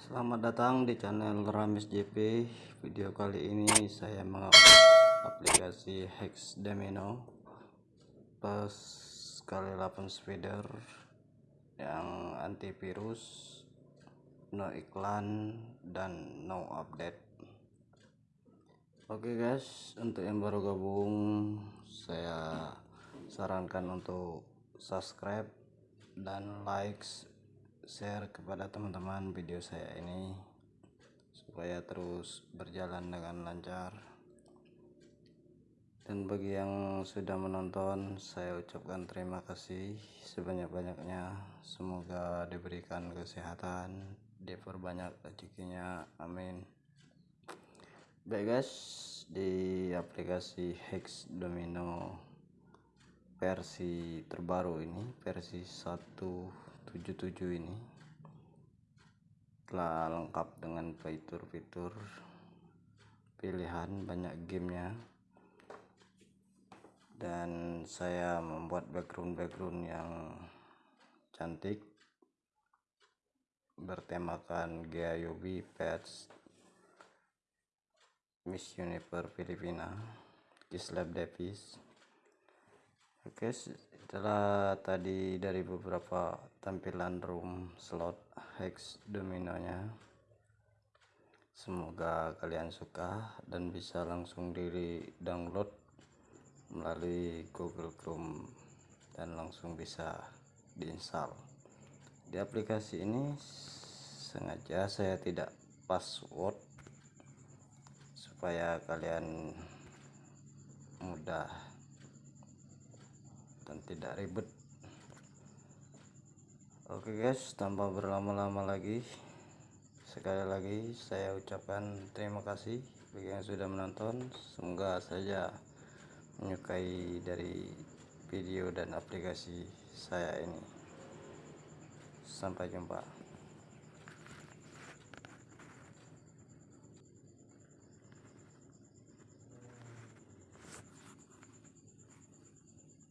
Selamat datang di channel Ramis JP. Video kali ini saya mengupload aplikasi Hex Domino plus kali 8 speeder yang antivirus, no iklan dan no update. Oke guys, untuk yang baru gabung saya sarankan untuk subscribe dan likes share kepada teman-teman video saya ini supaya terus berjalan dengan lancar. Dan bagi yang sudah menonton saya ucapkan terima kasih sebanyak-banyaknya. Semoga diberikan kesehatan diperbanyak rezekinya. Amin. Baik guys. Di aplikasi Hex Domino versi terbaru ini versi 1 77 ini telah lengkap dengan fitur-fitur pilihan banyak gamenya. Dan saya membuat background-background yang cantik bertemakan Gayobi Pets Miss Universe Filipina Kislab Davis Oke setelah tadi dari beberapa tampilan room slot hex dominonya semoga kalian suka dan bisa langsung diri download melalui Google Chrome dan langsung bisa diinstal. Di aplikasi ini sengaja saya tidak password supaya kalian mudah dan tidak ribet. Oke guys tanpa berlama-lama lagi sekali lagi saya ucapkan terima kasih bagi yang sudah menonton. Semoga saja menyukai dari video dan aplikasi saya ini. Sampai jumpa